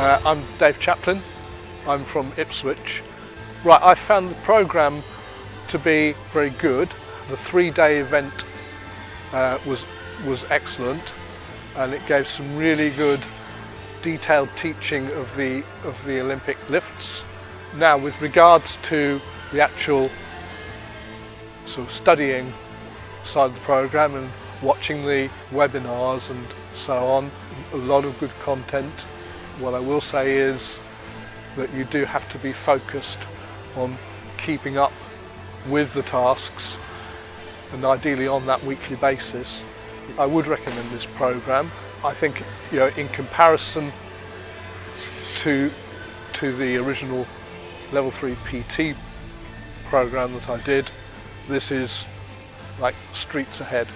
Uh, I'm Dave Chaplin. I'm from Ipswich. Right, I found the programme to be very good. The three-day event uh, was was excellent, and it gave some really good detailed teaching of the of the Olympic lifts. Now, with regards to the actual sort of studying side of the programme and watching the webinars and so on, a lot of good content. What I will say is that you do have to be focused on keeping up with the tasks and ideally on that weekly basis. I would recommend this program. I think you know in comparison to to the original level 3 PT program that I did, this is like streets ahead.